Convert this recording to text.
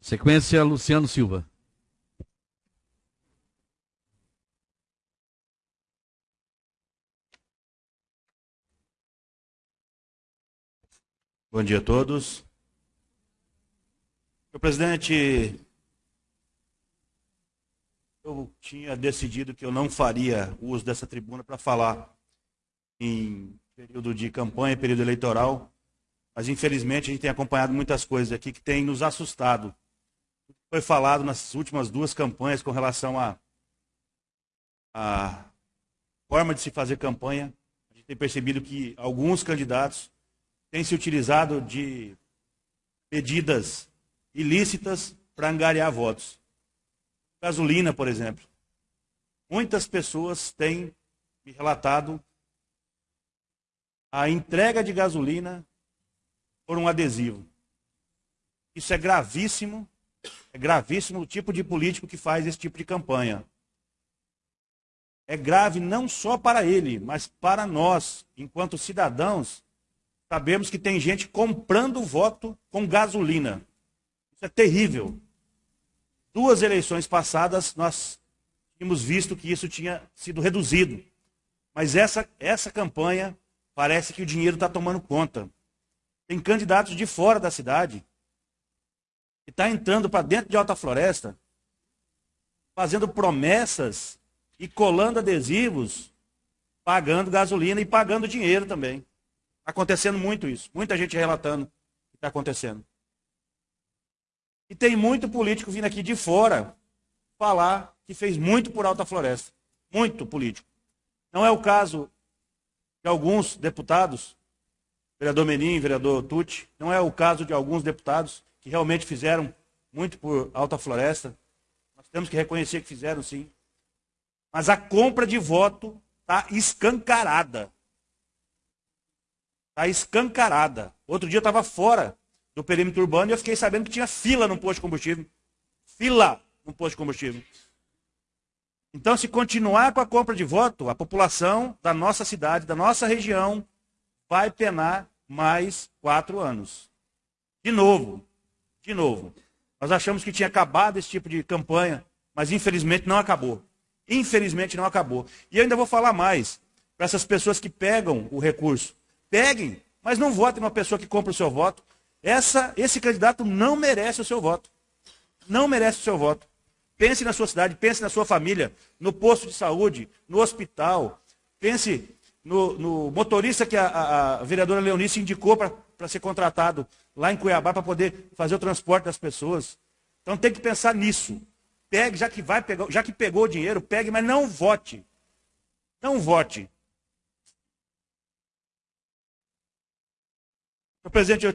Sequência, Luciano Silva. Bom dia a todos. Senhor presidente, eu tinha decidido que eu não faria uso dessa tribuna para falar em período de campanha, período eleitoral, mas infelizmente a gente tem acompanhado muitas coisas aqui que têm nos assustado. Foi falado nas últimas duas campanhas com relação à a, a forma de se fazer campanha. A gente tem percebido que alguns candidatos têm se utilizado de medidas ilícitas para angariar votos. Gasolina, por exemplo. Muitas pessoas têm me relatado a entrega de gasolina por um adesivo. Isso é gravíssimo, é gravíssimo o tipo de político que faz esse tipo de campanha. É grave não só para ele, mas para nós, enquanto cidadãos, sabemos que tem gente comprando voto com gasolina. Isso é terrível. Duas eleições passadas, nós tínhamos visto que isso tinha sido reduzido. Mas essa, essa campanha parece que o dinheiro está tomando conta. Tem candidatos de fora da cidade que está entrando para dentro de Alta Floresta, fazendo promessas e colando adesivos, pagando gasolina e pagando dinheiro também. Está acontecendo muito isso. Muita gente relatando que está acontecendo. E tem muito político vindo aqui de fora falar que fez muito por Alta Floresta. Muito político. Não é o caso de alguns deputados, vereador Menin, vereador Tucci, não é o caso de alguns deputados que realmente fizeram muito por Alta Floresta. Nós temos que reconhecer que fizeram sim. Mas a compra de voto está escancarada. Está escancarada. Outro dia eu estava fora do perímetro urbano e eu fiquei sabendo que tinha fila no posto de combustível. Fila no posto de combustível. Então, se continuar com a compra de voto, a população da nossa cidade, da nossa região, vai penar mais quatro anos. De novo, de novo. Nós achamos que tinha acabado esse tipo de campanha, mas infelizmente não acabou. Infelizmente não acabou. E eu ainda vou falar mais para essas pessoas que pegam o recurso. Peguem, mas não votem numa pessoa que compra o seu voto. Essa, esse candidato não merece o seu voto. Não merece o seu voto. Pense na sua cidade, pense na sua família, no posto de saúde, no hospital. Pense no, no motorista que a, a, a vereadora Leonice indicou para ser contratado lá em Cuiabá para poder fazer o transporte das pessoas. Então tem que pensar nisso. Pegue, já que vai pegar, já que pegou o dinheiro, pegue, mas não vote. Não vote. Presidente, eu